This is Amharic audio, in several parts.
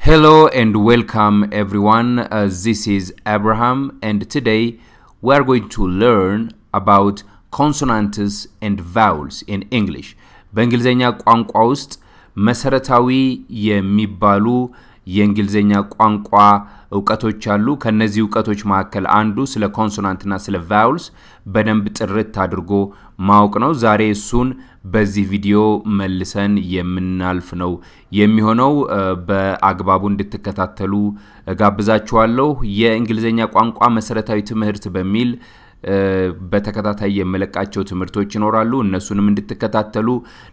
Hello and welcome everyone. Uh, this is Abraham and today we are going to learn about consonants and vowels in English. በእንግሊዝኛ ቋንቋ ውስጥ መሰረታዊ የሚባሉ የእንግሊዝኛ ቋንቋ እውቀቶች አሉ። ከነዚህ እውቀቶች መካከል አንዱ ስለ ኮንሶናንትና ስለ ቫውልስ በደንብ ጥርት አድርጎ ማወቅ ነው። ዛሬ እሱን በዚህ ቪዲዮ መልሰን የምናልፍ ነው የሚሆነው። በአግባቡ እንድትከታተሉ ጋብዛችኋለሁ። የእንግሊዝኛ ቋንቋ መሰረታዊ ትምህርት በሚል በተከታታይ የመለቃቸው ትምህርቶች ይኖራሉ። እነሱንም እንድትከታተሉ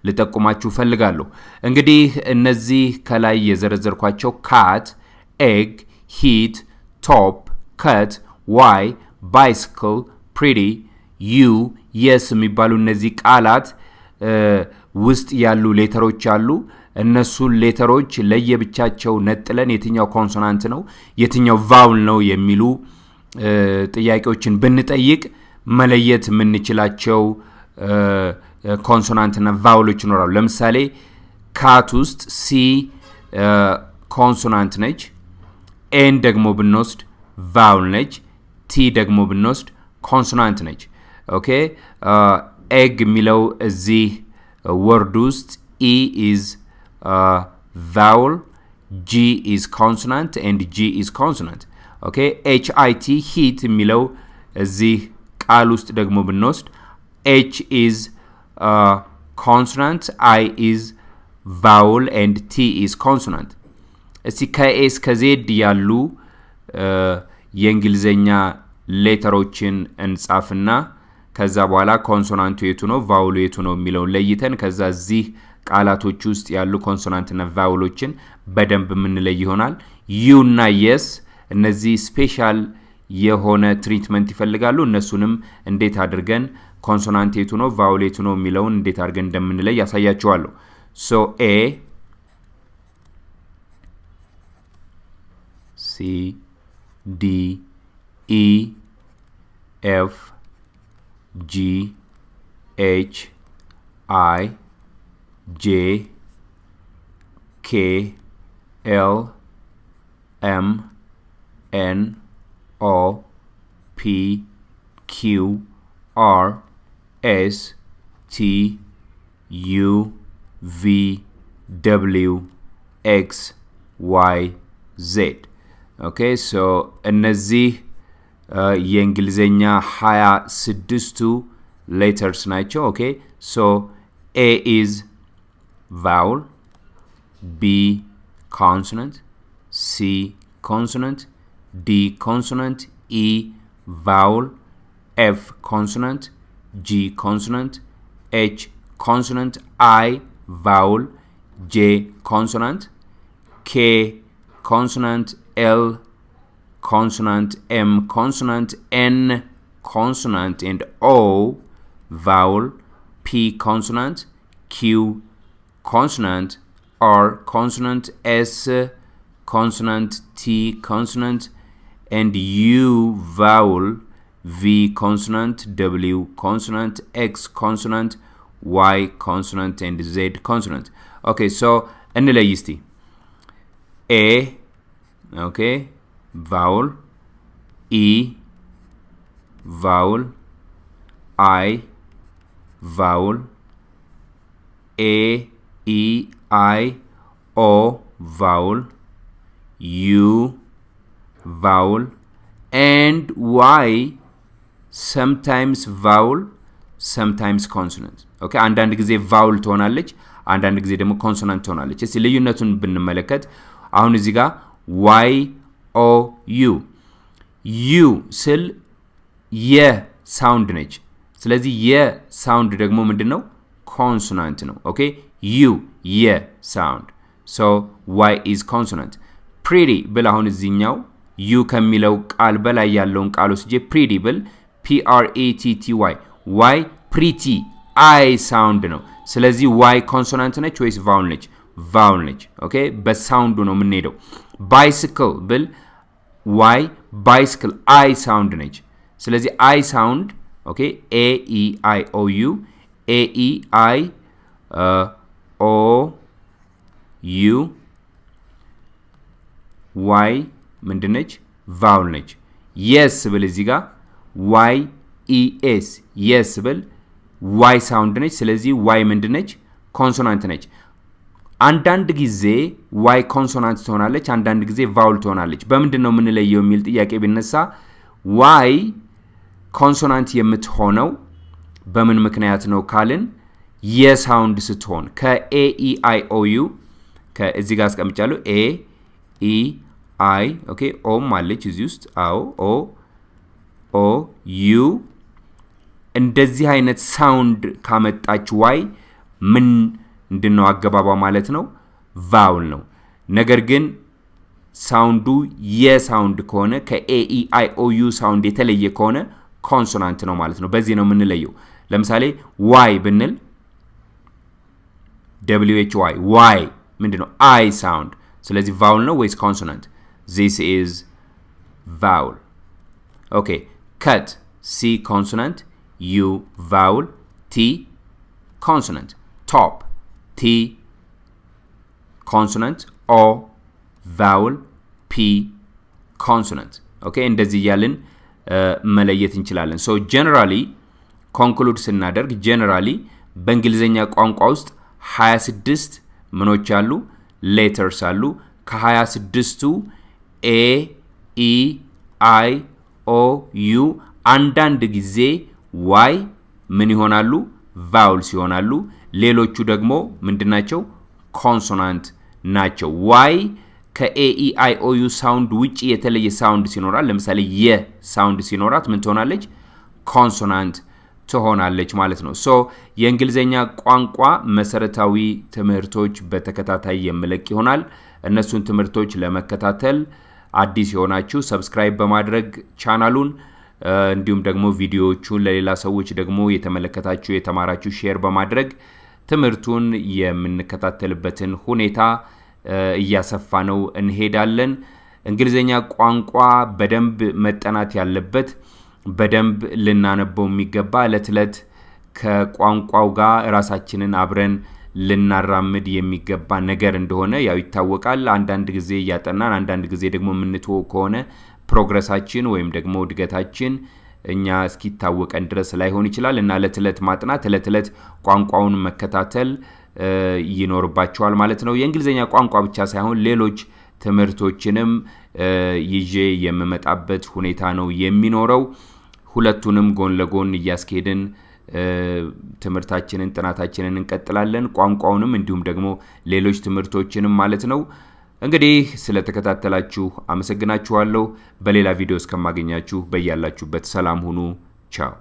ልጠቁማችሁ ፈልጋለሁ። እንግዲህ እነዚህ ከላይ የዘረዘርኳቸው cat፣ egg፣ hit፣ top፣ cut፣ why፣ bicycle፣ pretty፣ you፣ yes የሚባሉ እነዚህ ቃላት ውስጥ ያሉ letter ኦች አሉ። እነሱን letter ኦች ለየብቻቸው ነጥለን የትኛው consonant ነው የትኛው vowel ነው የሚሉ ጥያቄዎችን ብንጠይቅ መለየት የምንችላቸው consonant ና vowel ኦች ይኖራሉ። ለምሳሌ cat ውስጥ C consonant ነች። A ን ደግሞ ብንወስድ vowel ነች። T ደግሞ ብንወስድ consonant ነች። okay egg የሚለው እዚህ word ውስጥ E is vowel G is consonant and G is consonant okay H I T hit የሚለው እዚህ ቃል ውስጥ ደግሞ ብንወስድ H is consonant I is vowel and T is consonant። እስቲ ከ A እስከ Z ያሉ የእንግሊዝኛ letter ኦችን እንጻፍና ከዛ በኋላ consonant ኡ የቱ ነው vowel ኡ የቱ ነው የሚለውን ለይተን ከዛ እዚህ ቃላቶች ውስጥ ያሉ consonant ና vowel ኦችን በደንብ የምንለይ ይሆናል። you እና yes እነዚህ special የሆነ treatment ይፈልጋሉ። እነሱንም እንዴት አድርገን consonant የቱ ነው የቱ ነው የሚለውን እንዴት አድርገን እንደምንለይ ያሳያችኋለሁ። ሶ ኤ ሲ ዲ ኢ ኤፍ ጂ ኤች አይ ጄ ኬ ኤል ኤም N O P Q R S T U V W X Y Z okay so እነዚህ የእንግሊዝኛ ሀያ ስድስቱ letters ናቸው። okay so A is vowel B consonant C consonant D consonant, E vowel, F consonant, G consonant, H consonant, I vowel, J consonant, K consonant, L consonant, M consonant, N consonant, and O vowel, P consonant, Q consonant, R consonant, S consonant, T consonant, and U vowel, V consonant, W consonant, X consonant, Y consonant, and Z consonant. Okay, so እንለይ እስቲ ኤ ኦኬ ቫውል ኢ ቫውል አይ vowel A E I O vowel U vowel and Y sometimes vowel sometimes consonant. okay አንዳንድ ጊዜ vowel ትሆናለች አንዳንድ ጊዜ ደግሞ consonant ትሆናለች። እስቲ ልዩነቱን ብንመለከት። አሁን እዚህ ጋር Y O U you ስል የ sound ነች። ስለዚህ የ sound ደግሞ ምንድን ነው consonant ነው። okay? you የ sound so Y is consonant pretty ብል አሁን እዚህኛው you ከሚለው ቃል በላይ ያለውን ቃል ወስጄ ፕሪቲ ብል ፒአርኤቲቲ ዋይ ዋይ ፕሪቲ አይ ሳውንድ ነው። ስለዚህ Y consonant ነች ወይስ vowel ነች? vowel ነች። okay በ sound ኡ ነው የምንሄደው። bicycle ብል Y bicycle I sound ነች። ስለዚህ I sound okay A E I O U A E I O U Y ምንድነች? vowel ነች። yes ብል እዚህ ጋር Y E S yes ብል Y sound ነች። ስለዚህ Y ምንድነች? consonant ነች። አንዳንድ ጊዜ Y consonant ትሆናለች፣ አንዳንድ ጊዜ vowel ትሆናለች። በምንድን ነው የምንለየው የሚል ጥያቄ ቢነሳ Y consonant የምትሆነው በምን ምክንያት ነው ካልን የሳውንድ ስትሆን ከኤኢአይኦዩ ከዚህ ጋር አስቀምጫለሁ። A E I okay O ም አለች እዚህ ውስጥ አዎ O O U እንደዚህ አይነት sound ካመጣች Y ምን እንድነው አገባቧ ማለት ነው vowel ነው። ነገር ግን ሳውንዱ የሳውንድ ከሆነ ከኤኢአይኦዩ ሳውንድ የተለየ ከሆነ ኮንሶናንት ነው ማለት ነው። በዚህ ነው የምንለየው። ለምሳሌ why ብንል W H Y Y ምንድን ነው? I sound። ስለዚህ vowel ነው ወይስ consonant? this is vowel። okay cut C consonant፣ U vowel፣ T consonant። top T consonant፣ O vowel፣ P consonant። okay እንደዚህ እያልን መለየት እንችላለን። so generally conclude ስናደርግ generally በእንግሊዝኛ ቋንቋ ውስጥ 26 ምኖች አሉ letters አሉ። ከ26ቱ A E I O U አንዳንድ ጊዜ Y ምን ይሆናሉ? vowels ይሆናሉ። ሌሎቹ ደግሞ ምንድናቸው? ኮንሶናንት ናቸው። ዋይ ከኤኢአይኦዩ ሳውንድ ውጭ የተለየ ሳውንድ ሲኖራል፣ ለምሳሌ የ sound ሲኖራት ምን ትሆናለች? consonant ትሆናለች ማለት ነው። so የእንግሊዝኛ ቋንቋ መሰረታዊ ትምህርቶች በተከታታይ የምለቅ ይሆናል። እነሱን ትምህርቶች ለመከታተል አዲስ የሆናችሁ subscribe በማድረግ ቻናሉን እንዲሁም ደግሞ ቪዲዮዎቹን ለሌላ ሰዎች ደግሞ የተመለከታችሁ የተማራችሁ share በማድረግ ትምህርቱን የምንከታተልበትን ሁኔታ እያሰፋን እንሄዳለን። እንግሊዝኛ ቋንቋ በደንብ መጠናት ያለበት በደንብ ልናነበው የሚገባ እለት ዕለት ከቋንቋው ጋር ራሳችንን አብረን ልናራምድ የሚገባ ነገር እንደሆነ ያው ይታወቃል። አንዳንድ ጊዜ እያጠናን አንዳንድ ጊዜ ደግሞ የምንትወው ከሆነ ፕሮግረሳችን ወይም ደግሞ እድገታችን እኛ እስኪታወቀን ድረስ ላይሆን ይችላል እና እለት ዕለት ማጥናት እለት ዕለት ቋንቋውን መከታተል ይኖርባቸዋል ማለት ነው። የእንግሊዝኛ ቋንቋ ብቻ ሳይሆን ሌሎች ትምህርቶችንም ይዤ የምመጣበት ሁኔታ ነው የሚኖረው። ሁለቱንም ጎን ለጎን እያስኬድን ትምህርታችንን ጥናታችንን እንቀጥላለን። ቋንቋውንም እንዲሁም ደግሞ ሌሎች ትምህርቶችንም ማለት ነው። እንግዲህ ስለተከታተላችሁ አመሰግናችኋለሁ። በሌላ ቪዲዮ እስከማገኛችሁ በያላችሁበት ሰላም ሁኑ። ቻው